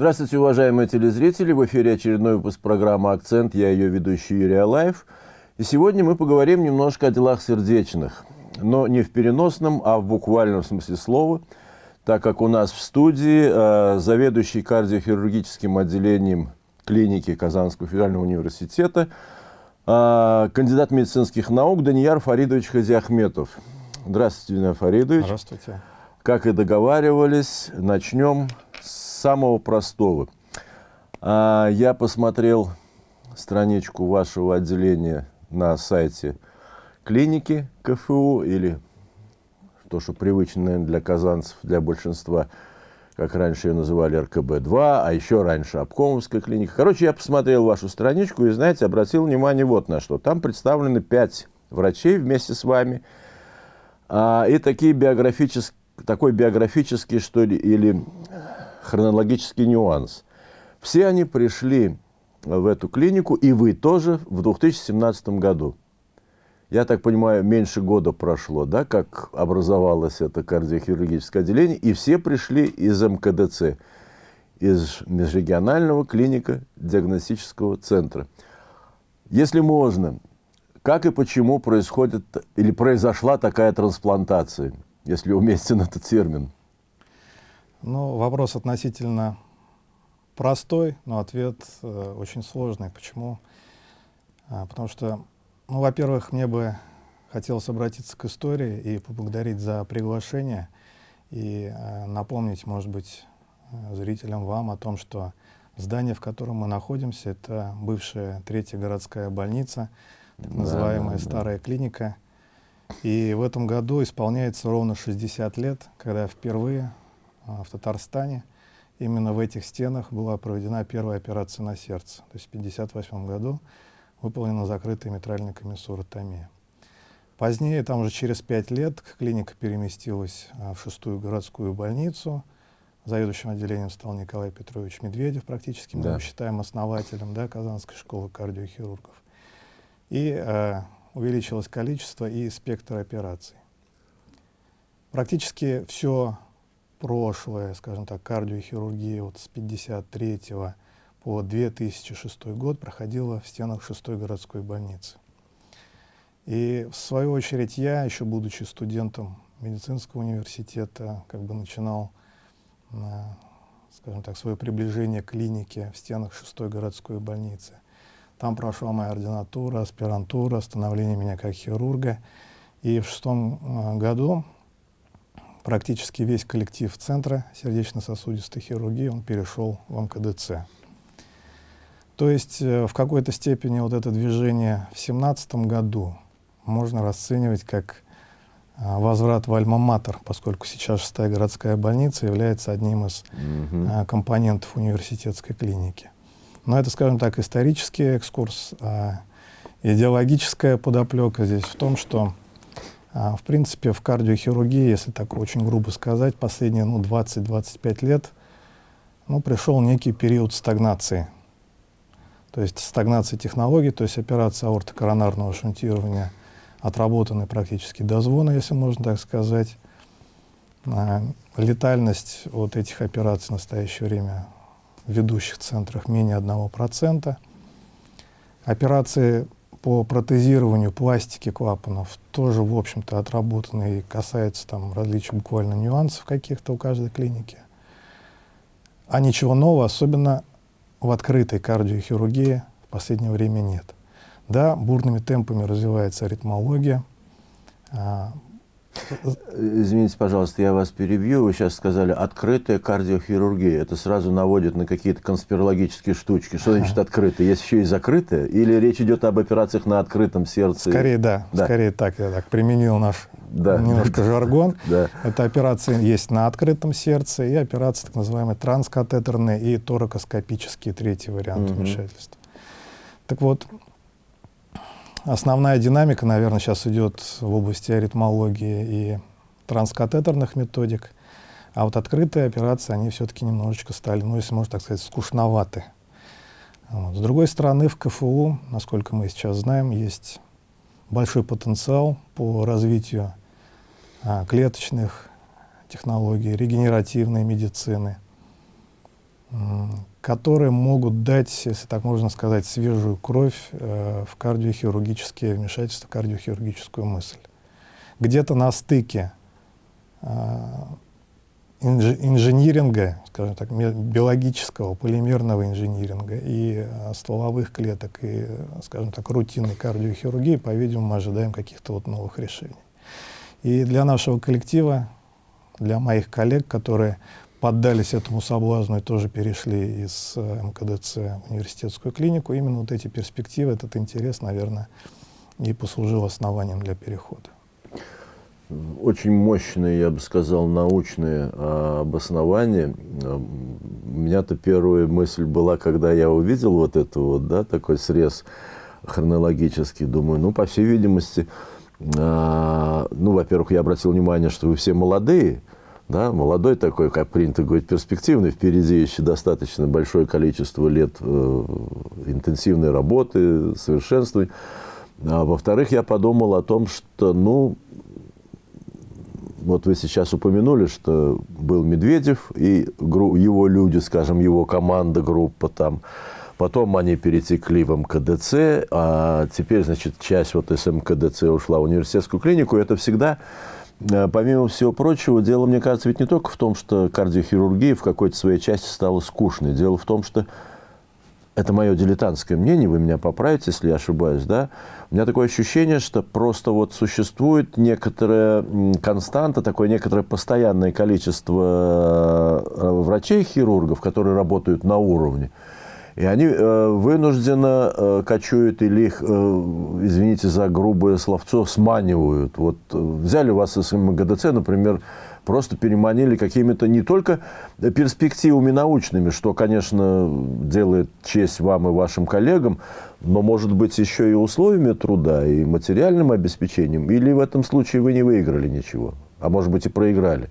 Здравствуйте, уважаемые телезрители! В эфире очередной выпуск программы «Акцент». Я ее ведущий Юрий Алаев. И сегодня мы поговорим немножко о делах сердечных. Но не в переносном, а в буквальном смысле слова, так как у нас в студии э, заведующий кардиохирургическим отделением клиники Казанского федерального университета, э, кандидат медицинских наук Данияр Фаридович Хазиахметов. Здравствуйте, Данияр Фаридович. Здравствуйте. Как и договаривались, начнем самого простого. А, я посмотрел страничку вашего отделения на сайте клиники КФУ или то, что привычно, для казанцев, для большинства, как раньше ее называли РКБ-2, а еще раньше обкомовская клиника. Короче, я посмотрел вашу страничку и, знаете, обратил внимание вот на что. Там представлены пять врачей вместе с вами, а, и такие биографические, такой биографический, что ли, или хронологический нюанс. Все они пришли в эту клинику, и вы тоже, в 2017 году. Я так понимаю, меньше года прошло, да, как образовалось это кардиохирургическое отделение, и все пришли из МКДЦ, из межрегионального клиника диагностического центра. Если можно, как и почему происходит или произошла такая трансплантация, если уместен этот термин? Ну, вопрос относительно простой, но ответ э, очень сложный. Почему? А, потому что, ну, во-первых, мне бы хотелось обратиться к истории и поблагодарить за приглашение и э, напомнить, может быть, э, зрителям вам о том, что здание, в котором мы находимся, это бывшая третья городская больница, так называемая да, да, старая клиника. И в этом году исполняется ровно 60 лет, когда впервые в Татарстане. Именно в этих стенах была проведена первая операция на сердце. То есть в 1958 году выполнена закрытая митральная комиссуротомия. Позднее, там уже через пять лет, клиника переместилась а, в шестую городскую больницу. Заведующим отделением стал Николай Петрович Медведев, практически мы да. его считаем основателем да, Казанской школы кардиохирургов. И э, увеличилось количество и спектр операций. Практически все прошлое, скажем так, кардиохирургия вот с 53 по 2006 год проходила в стенах 6 городской больницы. И в свою очередь я, еще будучи студентом медицинского университета, как бы начинал, скажем так, свое приближение к клинике в стенах 6 городской больницы. Там прошла моя ординатура, аспирантура, становление меня как хирурга. И в шестом а, году практически весь коллектив Центра сердечно-сосудистой хирургии, он перешел в МКДЦ. То есть э, в какой-то степени вот это движение в семнадцатом году можно расценивать как а, возврат в Альма-Матер, поскольку сейчас шестая городская больница является одним из mm -hmm. а, компонентов университетской клиники. Но это, скажем так, исторический экскурс. А идеологическая подоплека здесь в том, что в принципе, в кардиохирургии, если так очень грубо сказать, последние ну, 20-25 лет ну, пришел некий период стагнации. То есть стагнация технологий, то есть операция аортокоронарного шунтирования отработаны практически до звона, если можно так сказать. А, летальность от этих операций в настоящее время в ведущих центрах менее 1%. Операции по протезированию пластики клапанов тоже, в общем-то, отработаны и касается там различных буквально нюансов каких-то у каждой клиники. А ничего нового, особенно в открытой кардиохирургии, в последнее время нет. Да, бурными темпами развивается аритмология, а, Извините, пожалуйста, я вас перебью. Вы сейчас сказали «открытая кардиохирургия». Это сразу наводит на какие-то конспирологические штучки. Что значит «открытая»? Есть еще и «закрытая»? Или речь идет об операциях на открытом сердце? Скорее, да. да. Скорее так. Я так применил наш да. немножко жаргон. Да. Это операции есть на открытом сердце и операции так называемые транскатетерные и торакоскопические, третий вариант угу. вмешательства. Так вот, Основная динамика, наверное, сейчас идет в области аритмологии и транскатетерных методик, а вот открытые операции, они все-таки немножечко стали, ну, если можно так сказать, скучноваты. Вот. С другой стороны, в КФУ, насколько мы сейчас знаем, есть большой потенциал по развитию а, клеточных технологий, регенеративной медицины. Которые могут дать, если так можно сказать, свежую кровь э, в кардиохирургические вмешательства, кардиохирургическую мысль. Где-то на стыке э, инжиниринга, скажем так, биологического, полимерного инжиниринга и э, стволовых клеток, и, скажем так, рутинной кардиохирургии, по-видимому, мы ожидаем каких-то вот новых решений. И для нашего коллектива, для моих коллег, которые поддались этому соблазну и тоже перешли из э, МКДЦ в университетскую клинику, именно вот эти перспективы, этот интерес, наверное, и послужил основанием для перехода. Очень мощные, я бы сказал, научные а, обоснования. У меня-то первая мысль была, когда я увидел вот это вот, да, такой срез хронологический, думаю, ну, по всей видимости, а, ну, во-первых, я обратил внимание, что вы все молодые, да, молодой такой, как принято говорить, перспективный, впереди еще достаточно большое количество лет э, интенсивной работы, совершенствования. А во-вторых, я подумал о том, что, ну, вот вы сейчас упомянули, что был Медведев и его люди, скажем, его команда, группа там. Потом они перетекли в МКДЦ, а теперь, значит, часть вот из МКДЦ ушла в университетскую клинику. Это всегда, помимо всего прочего, дело, мне кажется, ведь не только в том, что кардиохирургия в какой-то своей части стала скучной. Дело в том, что это мое дилетантское мнение, вы меня поправите, если я ошибаюсь, да, у меня такое ощущение, что просто вот существует некоторая константа, такое некоторое постоянное количество э, врачей-хирургов, которые работают на уровне, и они э, вынужденно э, кочуют или их, э, извините за грубое словцо, сманивают. Вот взяли вас из МГДЦ, например, просто переманили какими-то не только перспективами научными, что, конечно, делает честь вам и вашим коллегам, но, может быть, еще и условиями труда, и материальным обеспечением? Или в этом случае вы не выиграли ничего, а может быть и проиграли?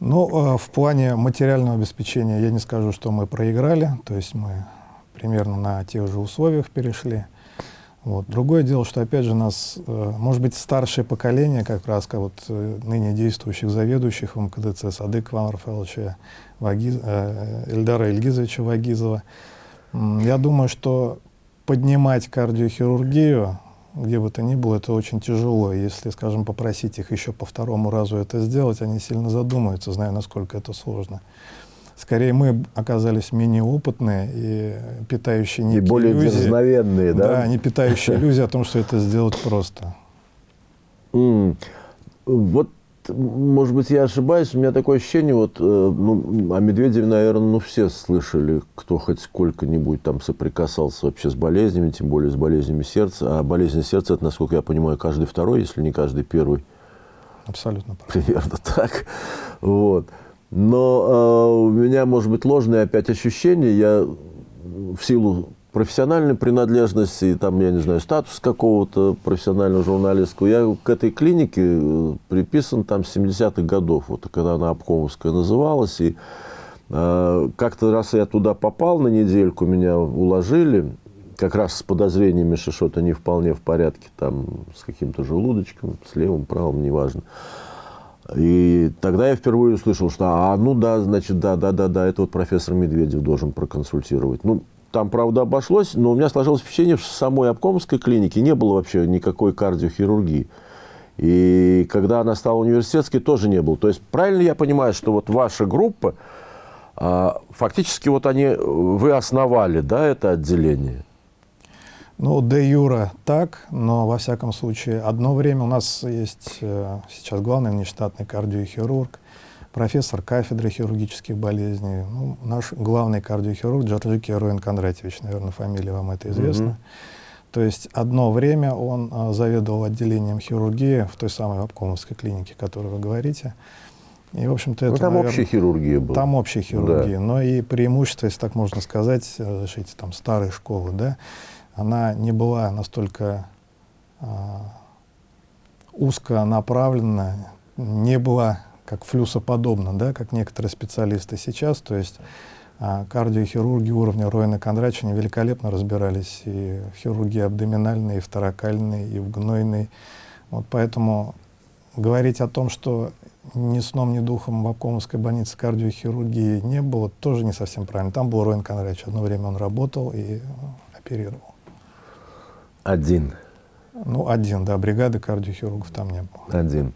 Ну, э, в плане материального обеспечения я не скажу, что мы проиграли, то есть мы примерно на тех же условиях перешли. Вот. Другое дело, что, опять же, нас, э, может быть, старшее поколение, как раз как вот э, ныне действующих заведующих МКДЦ, Садык Ивана Рафаэловича Вагиз, Эльдара Ильгизовича Вагизова, я думаю, что поднимать кардиохирургию, где бы то ни было, это очень тяжело. Если, скажем, попросить их еще по второму разу это сделать, они сильно задумаются, зная, насколько это сложно. Скорее, мы оказались менее опытные и питающие некие И более иллюзии. дерзновенные, да? Да, не питающие иллюзии о том, что это сделать просто. Вот, может быть, я ошибаюсь, у меня такое ощущение, вот, э, ну, о Медведеве, наверное, ну, все слышали, кто хоть сколько-нибудь там соприкасался вообще с болезнями, тем более с болезнями сердца. А болезнь сердца, это, насколько я понимаю, каждый второй, если не каждый первый. Абсолютно. Примерно так. Вот. Но э, у меня, может быть, ложные опять ощущения. Я в силу профессиональной принадлежности, там, я не знаю, статус какого-то профессионального журналистского, я к этой клинике э, приписан там с 70-х годов, вот когда она Обкомовская называлась. И э, как-то раз я туда попал на недельку, меня уложили, как раз с подозрениями, что что-то не вполне в порядке, там, с каким-то желудочком, с левым, правым, неважно. И тогда я впервые услышал, что, а, ну да, значит, да, да, да, да, это вот профессор Медведев должен проконсультировать. Ну, там, правда, обошлось, но у меня сложилось впечатление, что в самой обкомской клинике не было вообще никакой кардиохирургии. И когда она стала университетской, тоже не было. То есть, правильно я понимаю, что вот ваша группа, а, фактически вот они, вы основали, да, это отделение? Ну, де юра так, но во всяком случае, одно время у нас есть э, сейчас главный внештатный кардиохирург, профессор кафедры хирургических болезней, ну, наш главный кардиохирург Джорджики Роин Кондратьевич, наверное, фамилия вам это известна. Mm -hmm. То есть одно время он а, заведовал отделением хирургии в той самой обкомовской клинике, о которой вы говорите. И, в общем-то, ну, это, там наверное, общая хирургия была. Там общая хирургия, да. но и преимущество, если так можно сказать, разрешите, там старой школы, да, она не была настолько а, узко направлена, не была как флюсоподобна, да, как некоторые специалисты сейчас. То есть а, кардиохирурги уровня Роина Кондратьевича великолепно разбирались и в хирургии абдоминальной, и в торакальной, и в гнойной. Вот поэтому говорить о том, что ни сном, ни духом в Обкомовской больнице кардиохирургии не было, тоже не совсем правильно. Там был Роин Конрадович. Одно время он работал и оперировал. Один. Ну, один, да, бригады кардиохирургов там не было. Один.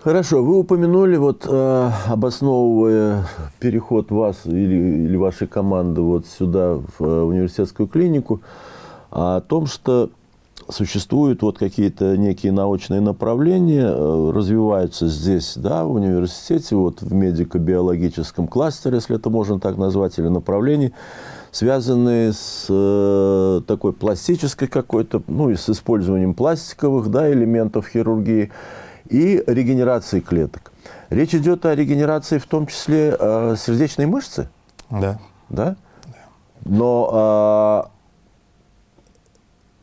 Хорошо, вы упомянули, вот э, обосновывая переход вас или, или вашей команды вот сюда, в э, университетскую клинику, о том, что существуют вот какие-то некие научные направления, э, развиваются здесь, да, в университете, вот в медико-биологическом кластере, если это можно так назвать, или направлении, связанные с э, такой пластической какой-то, ну и с использованием пластиковых да, элементов хирургии и регенерации клеток. Речь идет о регенерации в том числе э, сердечной мышцы? Да. Да? Но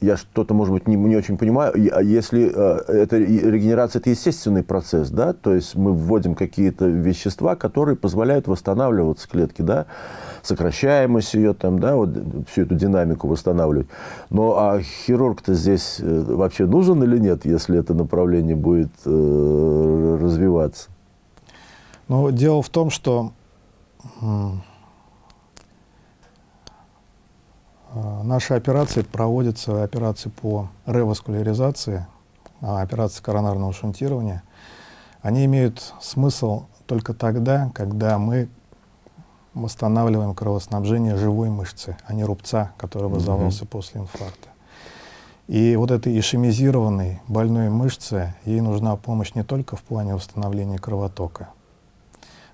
я что-то, может быть, не, не очень понимаю, если э, это регенерация, это естественный процесс, да, то есть мы вводим какие-то вещества, которые позволяют восстанавливаться клетки, да, сокращаемость ее там, да, вот всю эту динамику восстанавливать. Но а хирург-то здесь э, вообще нужен или нет, если это направление будет э, развиваться? Ну, дело в том, что Э, наши операции проводятся, операции по реваскуляризации, а, операции коронарного шунтирования. Они имеют смысл только тогда, когда мы восстанавливаем кровоснабжение живой мышцы, а не рубца, который образовался mm -hmm. после инфаркта. И вот этой ишемизированной больной мышце, ей нужна помощь не только в плане восстановления кровотока,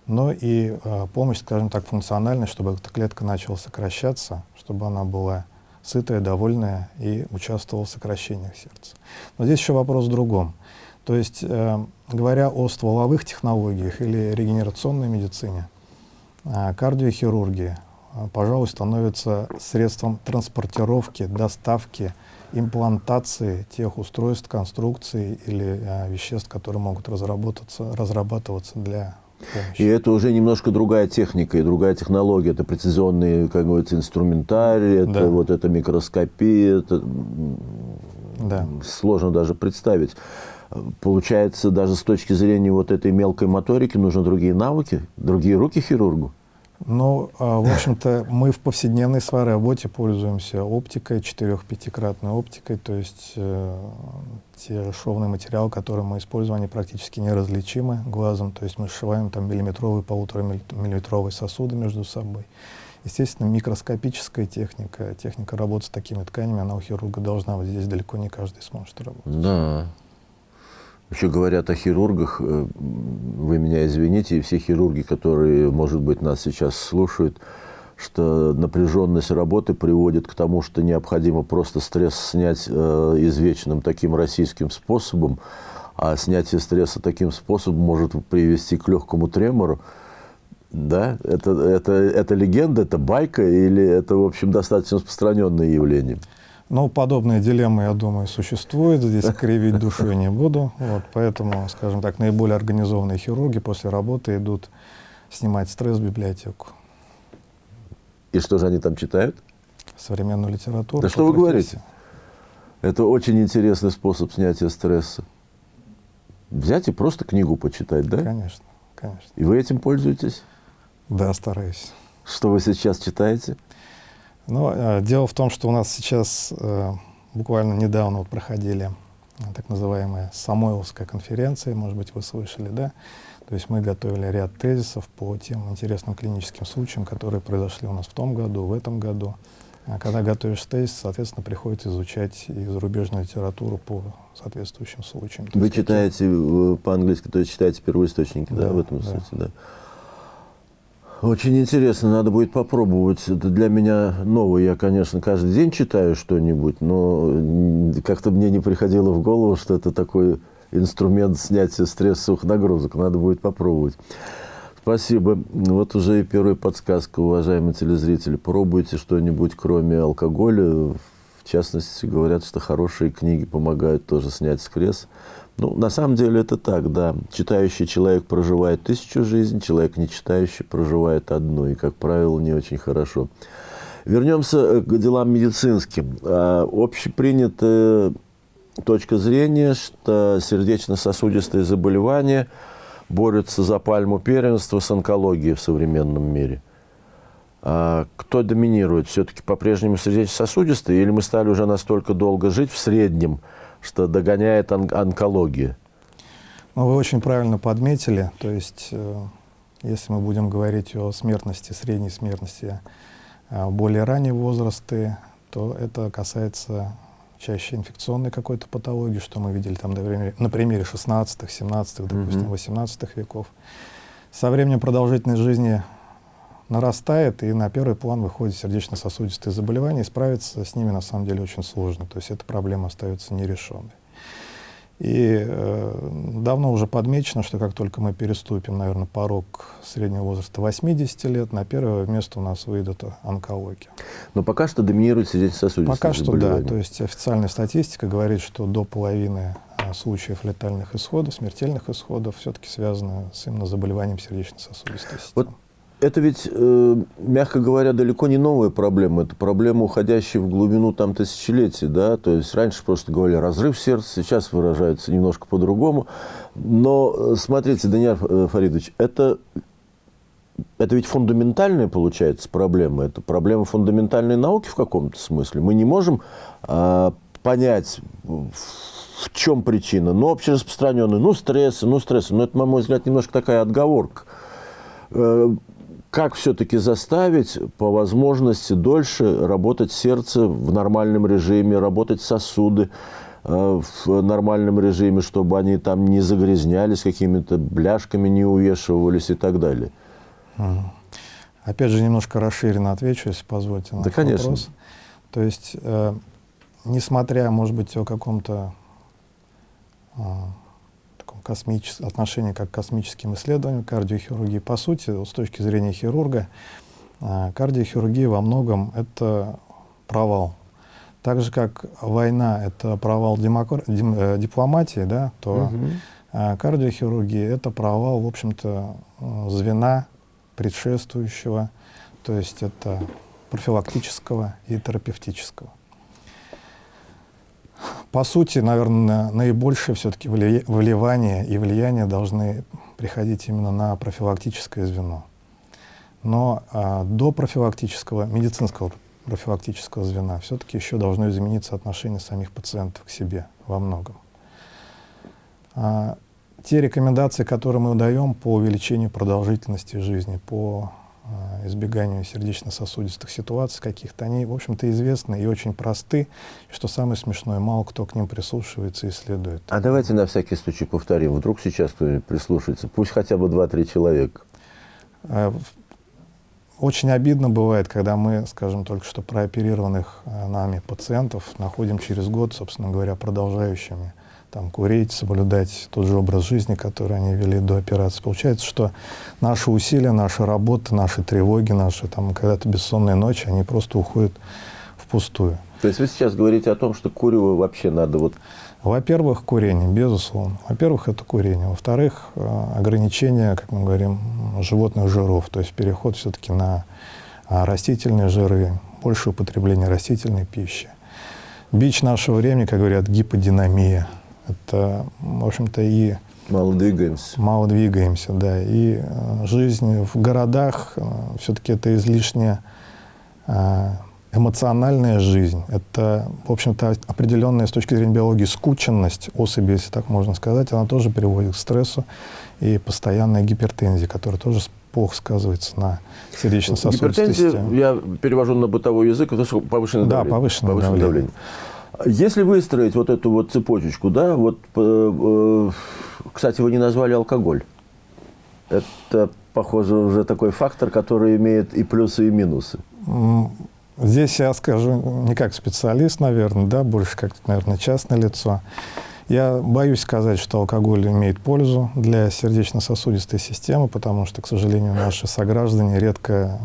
но и э, помощь, скажем так, функциональная, чтобы эта клетка начала сокращаться, чтобы она была сытая, довольная и участвовала в сокращениях сердца. Но здесь еще вопрос в другом. То есть, э, говоря о стволовых технологиях или регенерационной медицине, кардиохирургия, э, пожалуй, становится средством транспортировки, доставки, имплантации тех устройств, конструкций или э, веществ, которые могут разработаться, разрабатываться для и это уже немножко другая техника и другая технология. Это прецизионный, как говорится, инструментарий, это да. вот это микроскопия, это да. сложно даже представить. Получается, даже с точки зрения вот этой мелкой моторики нужны другие навыки, другие руки хирургу. Ну, а, в общем-то, мы в повседневной своей работе пользуемся оптикой, 4-5-кратной оптикой, то есть э, те шовные материалы, которые мы используем, они практически неразличимы глазом, то есть мы сшиваем там миллиметровые, полутора миллиметровые сосуды между собой. Естественно, микроскопическая техника, техника работы с такими тканями, она у хирурга должна быть. Здесь далеко не каждый сможет работать. Да. Еще говорят о хирургах, э, вы меня извините, и все хирурги, которые, может быть, нас сейчас слушают, что напряженность работы приводит к тому, что необходимо просто стресс снять э, извечным таким российским способом, а снятие стресса таким способом может привести к легкому тремору. Да, это, это, это легенда, это байка или это, в общем, достаточно распространенное явление? Ну, подобные дилеммы, я думаю, существуют. Здесь кривить душой не буду. Вот, поэтому, скажем так, наиболее организованные хирурги после работы идут снимать стресс в библиотеку. И что же они там читают? Современную литературу. Да что вы говорите? Это очень интересный способ снятия стресса. Взять и просто книгу почитать, да? Конечно, конечно. И вы этим пользуетесь? Да, стараюсь. Что вы сейчас читаете? Но э, дело в том, что у нас сейчас э, буквально недавно вот проходили э, так называемая Самойловская конференция, может быть, вы слышали, да? То есть мы готовили ряд тезисов по тем интересным клиническим случаям, которые произошли у нас в том году, в этом году. А когда готовишь тезис, соответственно, приходится изучать и зарубежную литературу по соответствующим случаям. Вы читаете э, по-английски, то есть читаете первоисточники, да, да в этом да. смысле, да? Очень интересно, надо будет попробовать. Это для меня новое. Я, конечно, каждый день читаю что-нибудь, но как-то мне не приходило в голову, что это такой инструмент снятия стрессовых нагрузок. Надо будет попробовать. Спасибо. Вот уже и первая подсказка, уважаемые телезрители. Пробуйте что-нибудь, кроме алкоголя. В частности, говорят, что хорошие книги помогают тоже снять стресс. Ну, на самом деле это так, да. Читающий человек проживает тысячу жизней, человек не читающий проживает одну, и, как правило, не очень хорошо. Вернемся э, к делам медицинским. А, общепринятая точка зрения, что сердечно-сосудистые заболевания борются за пальму первенства с онкологией в современном мире. А кто доминирует? Все-таки по-прежнему сердечно-сосудистые? Или мы стали уже настолько долго жить в среднем, что догоняет он онкология? Ну, вы очень правильно подметили. То есть, э, если мы будем говорить о смертности, средней смертности э, более ранние возрасты, то это касается чаще инфекционной какой-то патологии, что мы видели там на примере, на примере 16-х, 17-х, допустим, mm -hmm. 18 веков. Со временем продолжительность жизни нарастает, и на первый план выходят сердечно-сосудистые заболевания, и справиться с ними на самом деле очень сложно. То есть эта проблема остается нерешенной. И э, давно уже подмечено, что как только мы переступим, наверное, порог среднего возраста 80 лет, на первое место у нас выйдет онкология. Но пока что доминирует сердечно-сосудистые Пока что да. То есть официальная статистика говорит, что до половины а, случаев летальных исходов, смертельных исходов все-таки связаны с именно заболеванием сердечно-сосудистой системы. Вот это ведь, э, мягко говоря, далеко не новая проблема. Это проблема, уходящая в глубину там, тысячелетий. Да? То есть раньше просто говорили разрыв сердца, сейчас выражается немножко по-другому. Но э, смотрите, Даниил э, Фаридович, это, это ведь фундаментальная, получается, проблема. Это проблема фундаментальной науки в каком-то смысле. Мы не можем э, понять, в чем причина. Ну, общераспространенная, ну, стрессы, ну, стрессы. Но это, на мой взгляд, немножко такая отговорка как все-таки заставить по возможности дольше работать сердце в нормальном режиме, работать сосуды э, в нормальном режиме, чтобы они там не загрязнялись какими-то бляшками, не увешивались и так далее. Опять же, немножко расширенно отвечу, если позволите на да, конечно. вопрос. То есть, э, несмотря, может быть, о каком-то э, космичес... отношение как к космическим исследованиям, кардиохирургии. По сути, с точки зрения хирурга, а, кардиохирургия во многом это провал. Так же, как война — это провал демокр... дим... Э, дипломатии, да, то угу. кардиохирургия — это провал, в общем-то, звена предшествующего, то есть это профилактического и терапевтического. По сути, наверное, наибольшее все-таки выливание и влияние должны приходить именно на профилактическое звено. Но а, до профилактического, медицинского профилактического звена все-таки еще должно измениться отношение самих пациентов к себе во многом. А, те рекомендации, которые мы даем по увеличению продолжительности жизни, по избеганию сердечно-сосудистых ситуаций каких-то, они, в общем-то, известны и очень просты. И что самое смешное, мало кто к ним прислушивается и следует. А давайте на всякий случай повторим. Вдруг сейчас кто-нибудь прислушается. Пусть хотя бы 2-3 человека. Э, очень обидно бывает, когда мы, скажем, только что прооперированных э, нами пациентов находим через год, собственно говоря, продолжающими там, курить, соблюдать тот же образ жизни, который они вели до операции. Получается, что наши усилия, наша работа, наши тревоги, наши там когда-то бессонные ночи, они просто уходят впустую. То есть вы сейчас говорите о том, что курево вообще надо вот... Во-первых, курение, безусловно. Во-первых, это курение. Во-вторых, э, ограничение, как мы говорим, животных жиров, то есть переход все-таки на а, растительные жиры, больше употребление растительной пищи. Бич нашего времени, как говорят, гиподинамия – это, в общем-то, и... Мало двигаемся. Мало двигаемся, да. И э, жизнь в городах, э, все-таки это излишняя э, эмоциональная жизнь. Это, в общем-то, определенная с точки зрения биологии скученность особи, если так можно сказать, она тоже приводит к стрессу и постоянной гипертензии, которая тоже плохо сказывается на сердечно-сосудистой системе. я перевожу на бытовой язык, это повышенное да, давление. повышенное, повышенное давление. давление. Если выстроить вот эту вот цепочечку, да, вот, э, э, кстати, вы не назвали алкоголь. Это, похоже, уже такой фактор, который имеет и плюсы, и минусы. Здесь я скажу не как специалист, наверное, да, больше как, наверное, частное лицо. Я боюсь сказать, что алкоголь имеет пользу для сердечно-сосудистой системы, потому что, к сожалению, наши сограждане редко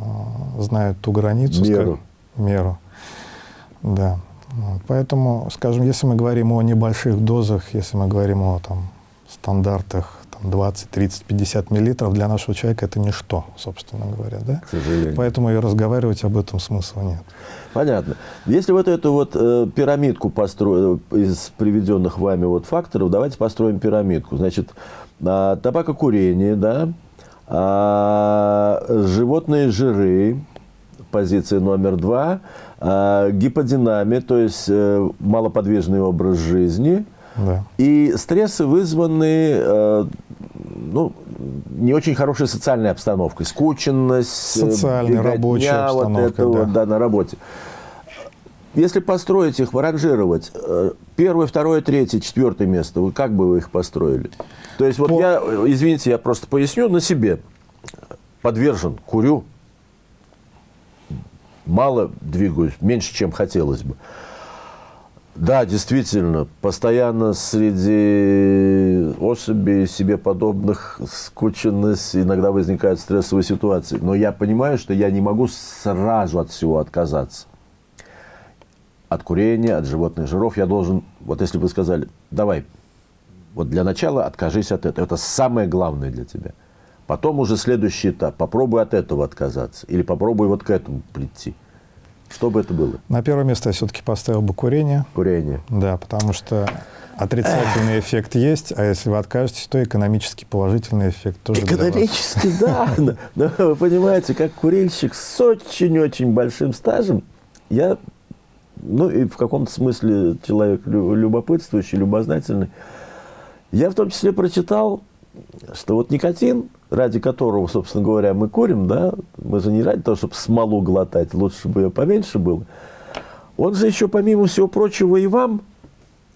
э, знают ту границу. Меру. Меру. Да. Поэтому, скажем, если мы говорим о небольших дозах, если мы говорим о там, стандартах там, 20, 30, 50 миллилитров, для нашего человека это ничто, собственно говоря. Да? К сожалению. Поэтому и разговаривать об этом смысла нет. Понятно. Если вот эту вот э, пирамидку построить из приведенных вами вот факторов, давайте построим пирамидку. Значит, а, табакокурение, да, а, животные жиры, позиция номер два, гиподинамия, то есть э, малоподвижный образ жизни, да. и стрессы, вызванные э, ну, не очень хорошей социальной обстановкой, скученность, социальная рабочая вот обстановка, это да. Вот, да, на работе. Если построить их, ранжировать, э, первое, второе, третье, четвертое место, вы как бы вы их построили? То есть вот По... я, извините, я просто поясню на себе. Подвержен, курю, мало двигаюсь, меньше, чем хотелось бы. Да, действительно, постоянно среди особей себе подобных скученность, иногда возникают стрессовые ситуации. Но я понимаю, что я не могу сразу от всего отказаться от курения, от животных жиров. Я должен, вот если бы сказали, давай, вот для начала откажись от этого. Это самое главное для тебя. Потом уже следующий этап. Попробуй от этого отказаться. Или попробуй вот к этому прийти. Что бы это было? На первое место я все-таки поставил бы курение. Курение. Да, потому что отрицательный эффект есть, а если вы откажетесь, то экономически положительный эффект тоже Экономически, да. Но вы понимаете, как курильщик с очень-очень большим стажем, я ну и в каком-то смысле человек любопытствующий, любознательный. Я в том числе прочитал, что вот никотин, ради которого, собственно говоря, мы курим, да, мы же не ради того, чтобы смолу глотать, лучше бы ее поменьше было, он же еще, помимо всего прочего, и вам,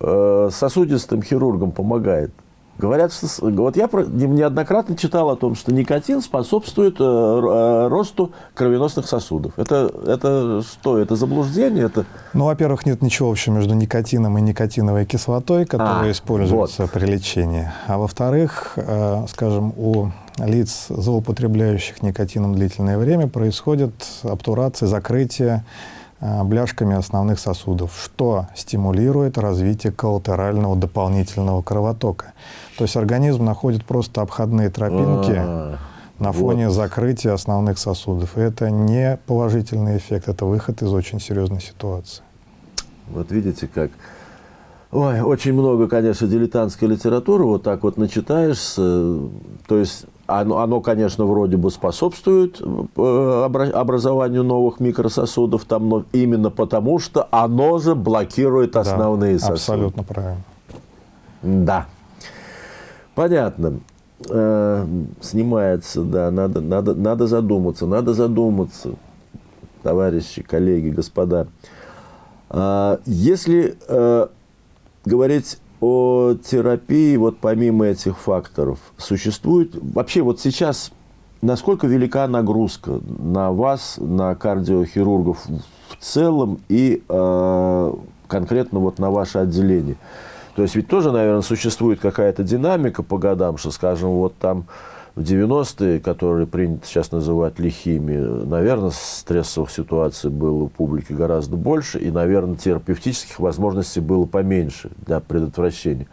э, сосудистым хирургам, помогает. Говорят, что вот я неоднократно читал о том, что никотин способствует э, э, росту кровеносных сосудов. Это, это что? Это заблуждение? Это... Ну, во-первых, нет ничего общего между никотином и никотиновой кислотой, которая а, используется вот. при лечении. А во-вторых, э, скажем, у лиц, злоупотребляющих никотином длительное время, происходит обтурация, закрытие бляшками основных сосудов, что стимулирует развитие коллатерального дополнительного кровотока. То есть организм находит просто обходные тропинки а, на фоне вот. закрытия основных сосудов. И это не положительный эффект, это выход из очень серьезной ситуации. Вот видите как. Ой, очень много, конечно, дилетантской литературы, вот так вот начитаешься, то есть оно, оно, конечно, вроде бы способствует э, образованию новых микрососудов, там, но именно потому, что оно же блокирует основные да, сосуды. Абсолютно правильно. Да. Понятно. Э, снимается, да, надо, надо, надо задуматься, надо задуматься, товарищи, коллеги, господа. Э, если э, говорить о терапии, вот помимо этих факторов, существует вообще вот сейчас, насколько велика нагрузка на вас, на кардиохирургов в целом и э, конкретно вот на ваше отделение? То есть ведь тоже, наверное, существует какая-то динамика по годам, что, скажем, вот там в 90-е, которые принято сейчас называть лихими, наверное, стрессовых ситуаций было у публики гораздо больше, и, наверное, терапевтических возможностей было поменьше для предотвращения.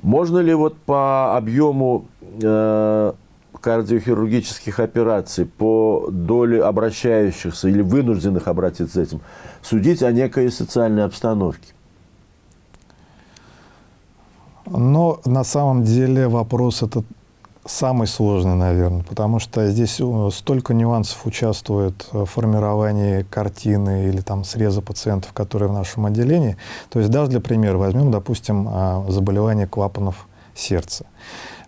Можно ли вот по объему э, кардиохирургических операций, по доле обращающихся или вынужденных обратиться этим, судить о некой социальной обстановке? Но на самом деле вопрос этот самый сложный, наверное, потому что здесь э, столько нюансов участвует в формировании картины или там среза пациентов, которые в нашем отделении. То есть даже для примера возьмем, допустим, а, заболевание клапанов сердца.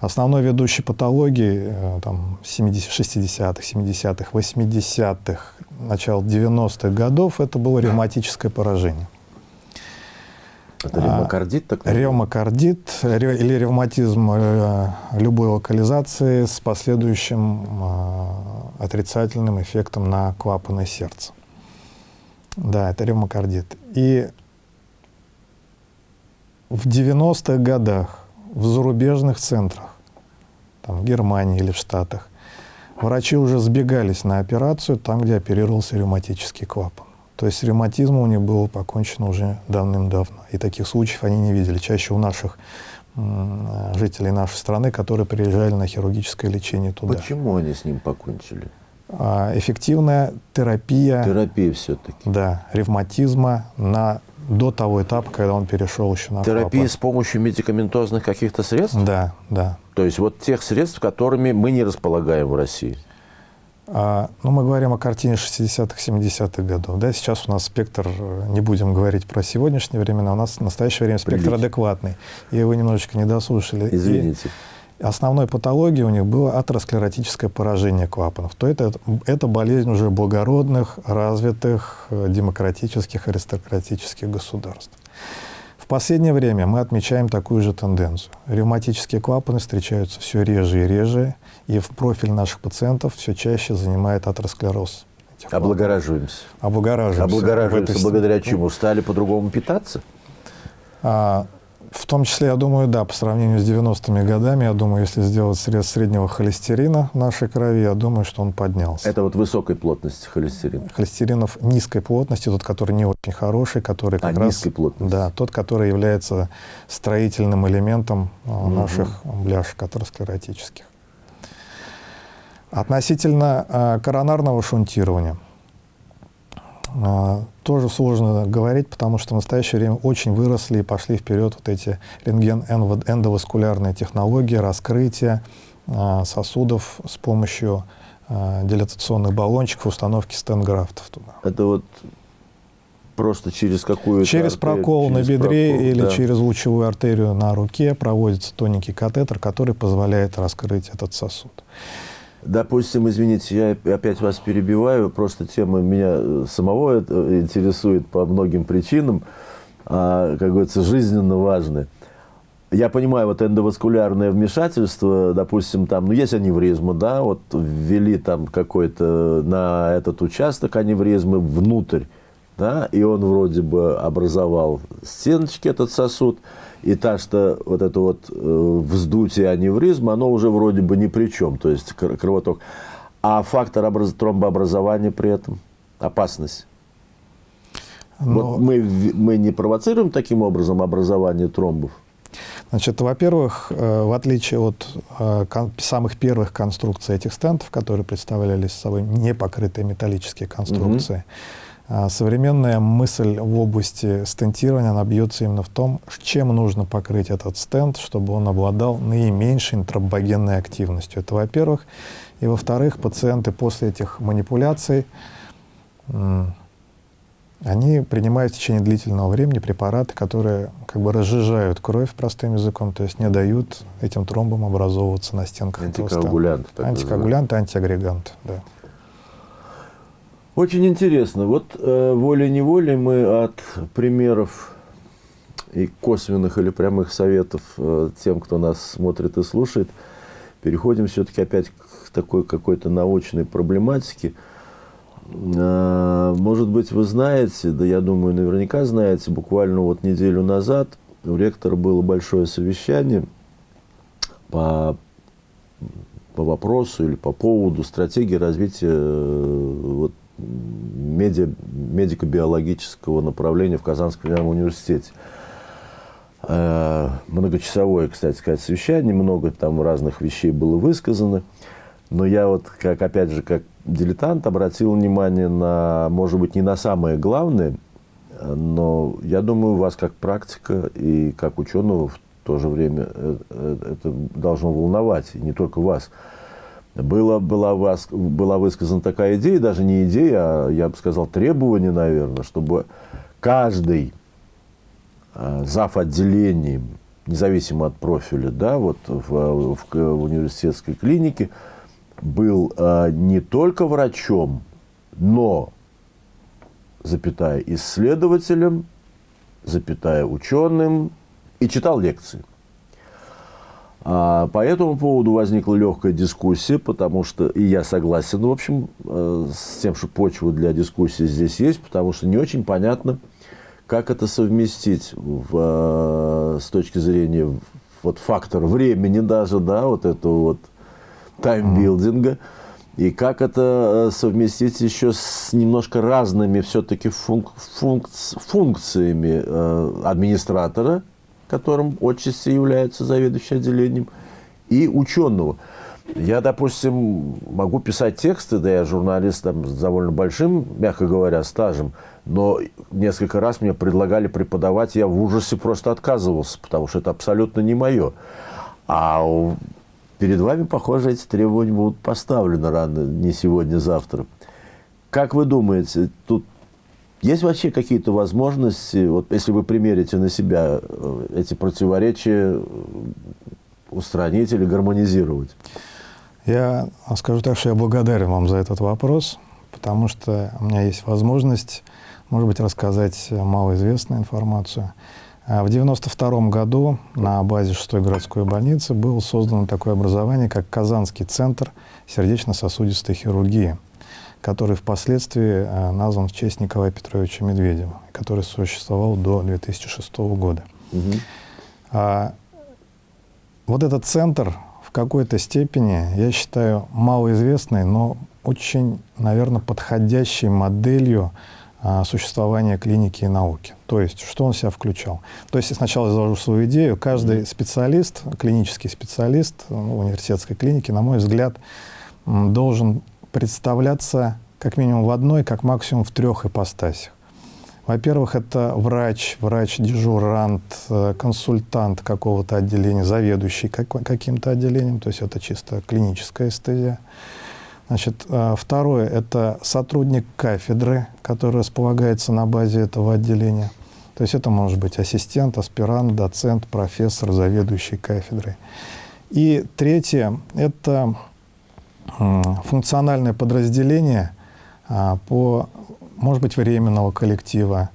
Основной ведущей патологии э, там, 60-х, 70-х, 80-х, начало 90-х годов это было ревматическое поражение. Это ревмокардит? Так ревмокардит или ревматизм э, любой локализации с последующим э, отрицательным эффектом на клапаны сердца. Да, это ревмокардит. И в 90-х годах в зарубежных центрах, там, в Германии или в Штатах, врачи уже сбегались на операцию там, где оперировался ревматический клапан. То есть ревматизм у них был покончен уже давным-давно. И таких случаев они не видели. Чаще у наших жителей нашей страны, которые приезжали на хирургическое лечение туда. Почему они с ним покончили? А, эффективная терапия. Терапия все-таки. Да, ревматизма на до того этапа, когда он перешел еще на Терапия с помощью медикаментозных каких-то средств? Да, да. То есть вот тех средств, которыми мы не располагаем в России? А, ну, мы говорим о картине 60-х, 70-х годов. Да, сейчас у нас спектр, э, не будем говорить про сегодняшние времена, у нас в настоящее время спектр Прилично. адекватный. И вы немножечко не дослушали. И Извините. основной патологией у них было атеросклеротическое поражение клапанов. То это, это болезнь уже благородных, развитых, э, демократических, аристократических государств. В последнее время мы отмечаем такую же тенденцию. Ревматические клапаны встречаются все реже и реже, и в профиль наших пациентов все чаще занимает атеросклероз. Облагораживаемся. Облагораживаемся. Облагораживаемся этой- благодаря чему? Стали по-другому питаться? А, в том числе, я думаю, да, по сравнению с 90-ми годами, я думаю, если сделать срез среднего холестерина в нашей крови, я думаю, что он поднялся. Это вот высокой плотности холестерин. Холестеринов низкой плотности, тот, который не очень хороший, который А, как раз... низкой плотности. Да, тот, который является строительным элементом а, наших бляшек атеросклеротических. Относительно а, коронарного шунтирования. А, Тоже сложно говорить, потому что в настоящее время очень выросли и пошли вперед вот эти рентген-эндоваскулярные технологии, раскрытие а, сосудов с помощью а, дилатационных баллончиков, установки стенграфтов туда. Это вот просто через какую-то... Через артерию, прокол на через бедре прокол, или да. через лучевую артерию на руке проводится тоненький катетер, который позволяет раскрыть этот сосуд. Допустим, извините, я опять вас перебиваю, просто тема меня э, самого это интересует по многим причинам, а, как говорится, жизненно важная. Я понимаю, вот эндоваскулярное вмешательство, допустим, там, ну, есть аневризма, да, вот ввели там какой-то на этот участок аневризмы внутрь, да, и он вроде бы образовал стеночки, этот сосуд, и та, что вот это вот э, вздутие аневризма, оно уже вроде бы ни при чем, то есть кр- кровоток. А фактор образ- тромбообразования при этом, опасность. Но, Вот мы, мы не провоцируем таким образом образование тромбов? Значит, во-первых, э, в отличие от э, самых первых конструкций этих стентов, которые представляли собой непокрытые металлические конструкции, а, современная мысль в области стентирования, она бьется именно в том, чем нужно покрыть этот стенд, чтобы он обладал наименьшей тромбогенной активностью. Это во-первых. И во-вторых, пациенты после этих манипуляций они принимают в течение длительного времени препараты, которые как бы разжижают кровь простым языком, то есть не дают этим тромбам образовываться на стенках этого стенда. Антикоагулянты. Антикоагулянты, антиагреганты, да. Очень интересно. Вот э, волей-неволей мы от примеров и косвенных или прямых советов э, тем, кто нас смотрит и слушает, переходим все-таки опять к такой какой-то научной проблематике. Э, может быть, вы знаете, да я думаю, наверняка знаете, буквально вот неделю назад у ректора было большое совещание по по вопросу или по поводу стратегии развития э, медиа, медико-биологического направления в Казанском университете. Э, Многочасовое, кстати сказать, совещание, много там разных вещей было высказано. Но я вот, как, опять же, как дилетант, обратил внимание на, может быть, не на самое главное, но я думаю, вас как практика и как ученого в то же время э, э, это должно волновать, и не только вас. Была, была, была высказана такая идея, даже не идея, а, я бы сказал, требование, наверное, чтобы каждый э, зав. отделением, независимо от профиля, да, вот в, в, в университетской клинике, был э, не только врачом, но, запятая, исследователем, запятая, ученым, и читал лекции. А, по этому поводу возникла легкая дискуссия, потому что, и я согласен, в общем, э, с тем, что почва для дискуссии здесь есть, потому что не очень понятно, как это совместить в, э, с точки зрения вот, фактора времени даже, да, вот этого вот таймбилдинга, и как это э, совместить еще с немножко разными все-таки функ, функц- функциями администратора, которым отчасти является заведующий отделением, и ученого. Я, допустим, могу писать тексты, да я журналист там, с довольно большим, мягко говоря, стажем, но несколько раз мне предлагали преподавать, я в ужасе просто отказывался, потому что это абсолютно не мое. А перед вами, похоже, эти требования будут поставлены рано, не сегодня, завтра. Как вы думаете, тут есть вообще какие-то возможности, вот если вы примерите на себя э, эти противоречия, э, устранить или гармонизировать? Я скажу так, что я благодарен вам за этот вопрос, потому что у меня есть возможность, может быть, рассказать малоизвестную информацию. А в 1992 году на базе 6-й городской больницы было создано такое образование, как Казанский центр сердечно-сосудистой хирургии, который впоследствии э, назван в честь Николая Петровича Медведева, который существовал до 2006 года. Угу. А, вот этот центр в какой-то степени, я считаю, малоизвестной, но очень, наверное, подходящей моделью а, существования клиники и науки. То есть, что он в себя включал? То есть, сначала я изложу свою идею. Каждый специалист, клинический специалист ну, университетской клиники, на мой взгляд, должен представляться как минимум в одной, как максимум в трех ипостасях. Во-первых, это врач, врач-дежурант, э, консультант какого-то отделения, заведующий каким-то отделением, то есть это чисто клиническая эстезия. Значит, э, второе – это сотрудник кафедры, который располагается на базе этого отделения. То есть это может быть ассистент, аспирант, доцент, профессор, заведующий кафедрой. И третье – это функциональное подразделение а, по может быть, временного коллектива,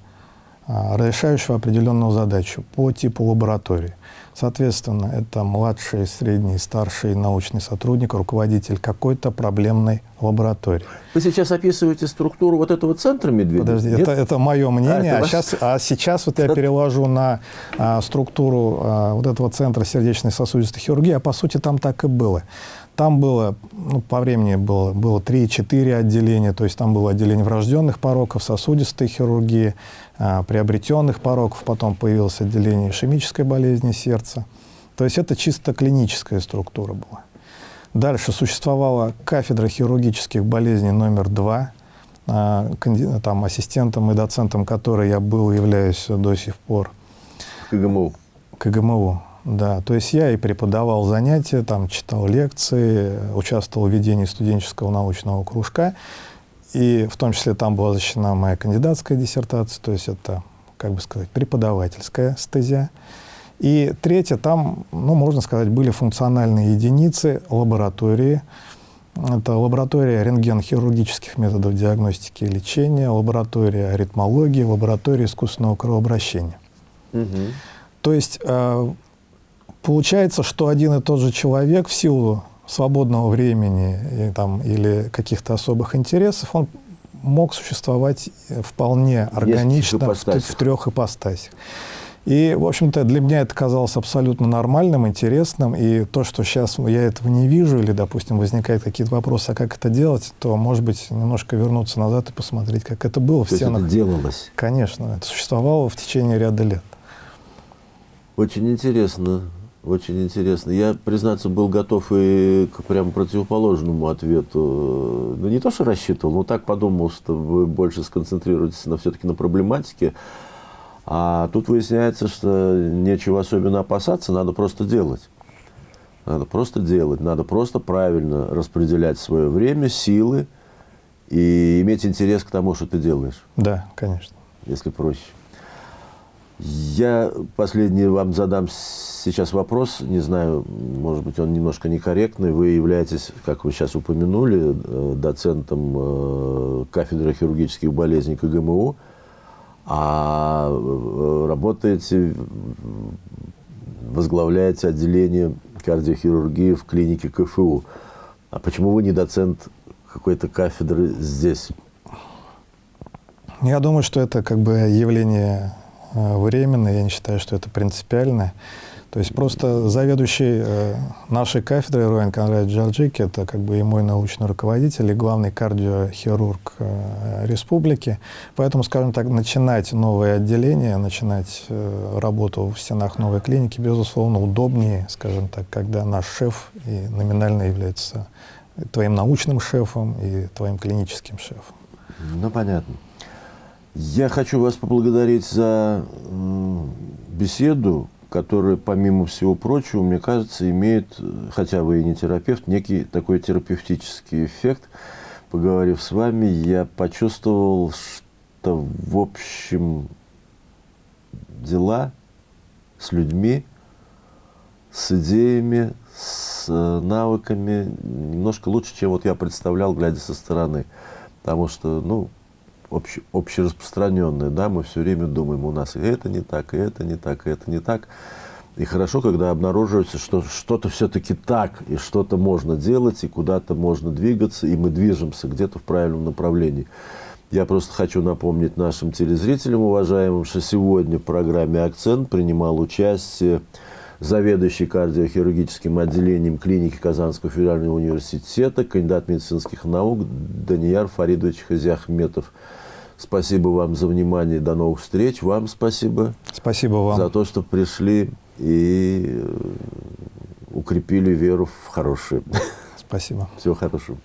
а, решающего определенную задачу по типу лаборатории. Соответственно, это младший, средний, старший научный сотрудник, руководитель какой-то проблемной лаборатории. Вы сейчас описываете структуру вот этого центра Медведева? Подожди, это, это мое мнение, а, а, сейчас, а сейчас вот я переложу на а, структуру а, вот этого центра сердечной сосудистой хирургии, а по сути там так и было. Там было, ну, по времени было, было 3-4 отделения, то есть там было отделение врожденных пороков, сосудистой хирургии, а, приобретенных пороков, потом появилось отделение ишемической болезни сердца. То есть это чисто клиническая структура была. Дальше существовала кафедра хирургических болезней номер два, а, там, ассистентом и доцентом которой я был, являюсь до сих пор. КГМУ. КГМУ. Да, то есть я и преподавал занятия, там читал лекции, участвовал в ведении студенческого научного кружка, и в том числе там была защищена моя кандидатская диссертация, то есть это, как бы сказать, преподавательская стезия. И третье, там, ну, можно сказать, были функциональные единицы, лаборатории. Это лаборатория рентген-хирургических методов диагностики и лечения, лаборатория аритмологии, лаборатория искусственного кровообращения. Угу. То есть э, Получается, что один и тот же человек в силу свободного времени и, там, или каких-то особых интересов, он мог существовать вполне органично в, в трех ипостасях. И, в общем-то, для меня это казалось абсолютно нормальным, интересным. И то, что сейчас я этого не вижу, или, допустим, возникают какие-то вопросы, а как это делать, то, может быть, немножко вернуться назад и посмотреть, как это было то в стенах. это делалось? Конечно, это существовало в течение ряда лет. Очень интересно. Очень интересно. Я, признаться, был готов и к прям противоположному ответу. Ну, не то, что рассчитывал, но так подумал, что вы больше сконцентрируетесь на, все-таки на проблематике. А тут выясняется, что нечего особенно опасаться, надо просто делать. Надо просто делать, надо просто правильно распределять свое время, силы и иметь интерес к тому, что ты делаешь. Да, конечно. Если проще. Я последний вам задам сейчас вопрос, не знаю, может быть, он немножко некорректный. Вы являетесь, как вы сейчас упомянули, э, доцентом э, кафедры хирургических болезней КГМУ, а э, работаете, возглавляете отделение кардиохирургии в клинике КФУ. А почему вы не доцент какой-то кафедры здесь? Я думаю, что это как бы явление временно, я не считаю, что это принципиально. То есть просто заведующий э, нашей кафедрой Руэн Конрад Джорджики, это как бы и мой научный руководитель, и главный кардиохирург э, республики. Поэтому, скажем так, начинать новое отделение, начинать э, работу в стенах новой клиники, безусловно, удобнее, скажем так, когда наш шеф и номинально является твоим научным шефом и твоим клиническим шефом. Ну, понятно. Я хочу вас поблагодарить за беседу, которая, помимо всего прочего, мне кажется, имеет, хотя вы и не терапевт, некий такой терапевтический эффект. Поговорив с вами, я почувствовал, что в общем дела с людьми, с идеями, с навыками немножко лучше, чем вот я представлял, глядя со стороны. Потому что, ну, обще, общераспространенное, да, мы все время думаем, у нас и это не так, и это не так, и это не так. И хорошо, когда обнаруживается, что что-то все-таки так, и что-то можно делать, и куда-то можно двигаться, и мы движемся где-то в правильном направлении. Я просто хочу напомнить нашим телезрителям, уважаемым, что сегодня в программе «Акцент» принимал участие заведующий кардиохирургическим отделением клиники Казанского федерального университета, кандидат медицинских наук Данияр Фаридович Хазиахметов. Спасибо вам за внимание. До новых встреч. Вам спасибо. Спасибо вам. За то, что пришли и э, укрепили веру в хорошее. Спасибо. Всего хорошего.